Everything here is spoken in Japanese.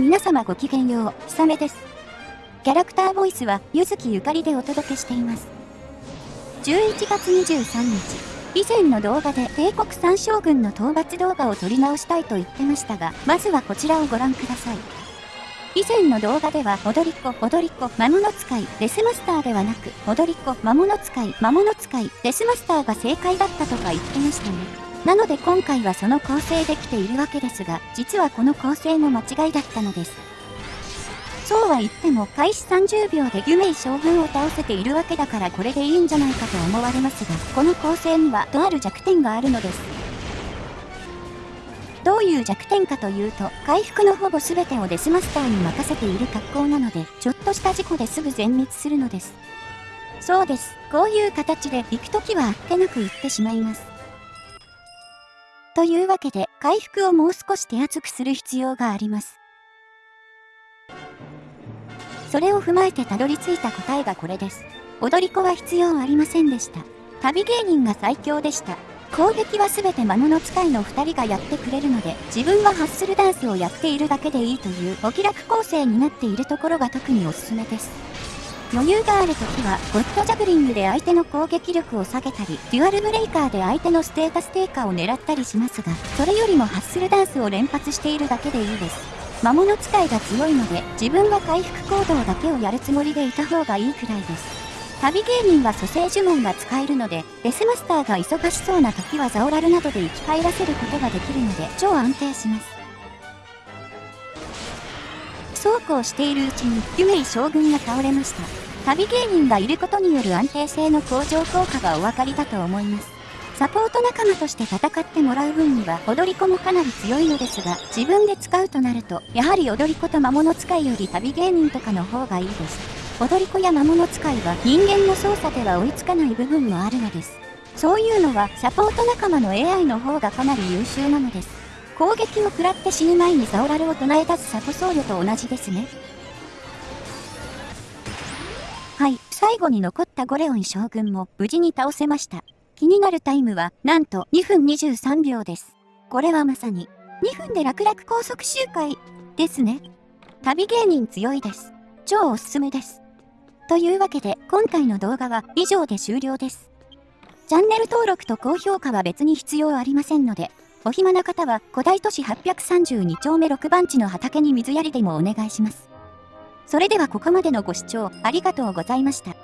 皆様ごきげんよう、ひさめです。キャラクターボイスは、ゆずきゆかりでお届けしています。11月23日、以前の動画で帝国三将軍の討伐動画を撮り直したいと言ってましたが、まずはこちらをご覧ください。以前の動画では、踊り子、踊り子、魔物使い、デスマスターではなく、踊り子、魔物使い、魔物使い、デスマスターが正解だったとか言ってましたね。なので今回はその構成できているわけですが、実はこの構成も間違いだったのです。そうは言っても開始30秒でユメイ将軍を倒せているわけだからこれでいいんじゃないかと思われますが、この構成にはとある弱点があるのです。どういう弱点かというと、回復のほぼ全てをデスマスターに任せている格好なので、ちょっとした事故ですぐ全滅するのです。そうです。こういう形で行くときはあっけなく行ってしまいます。というわけで、回復をもう少し手厚くする必要があります。それを踏まえてたどり着いた答えがこれです。踊り子は必要ありませんでした。旅芸人が最強でした。攻撃は全て魔物使いの2人がやってくれるので、自分はハッスルダンスをやっているだけでいいというお気楽構成になっているところが特におすすめです。余裕があるときは、ゴッドジャグリングで相手の攻撃力を下げたり、デュアルブレイカーで相手のステータス低下を狙ったりしますが、それよりもハッスルダンスを連発しているだけでいいです。魔物使いが強いので、自分は回復行動だけをやるつもりでいた方がいいくらいです。旅芸人は蘇生呪文が使えるので、デスマスターが忙しそうな時はザオラルなどで生き返らせることができるので、超安定します。そうこうしているうちに、ユメイ将軍が倒れました。旅芸人がいることによる安定性の向上効果がお分かりだと思います。サポート仲間として戦ってもらう分には踊り子もかなり強いのですが、自分で使うとなると、やはり踊り子と魔物使いより旅芸人とかの方がいいです。踊り子や魔物使いは人間の操作では追いつかない部分もあるのです。そういうのはサポート仲間の AI の方がかなり優秀なのです。攻撃を食らって死ぬ前にザオラルを唱え出すサポ僧侶と同じですね。はい、最後に残ったゴレオン将軍も無事に倒せました。気になるタイムは、なんと2分23秒です。これはまさに、2分で楽々高速周回、ですね。旅芸人強いです。超おすすめです。というわけで、今回の動画は以上で終了です。チャンネル登録と高評価は別に必要ありませんので、お暇な方は古代都市832丁目6番地の畑に水やりでもお願いします。それではここまでのご視聴ありがとうございました。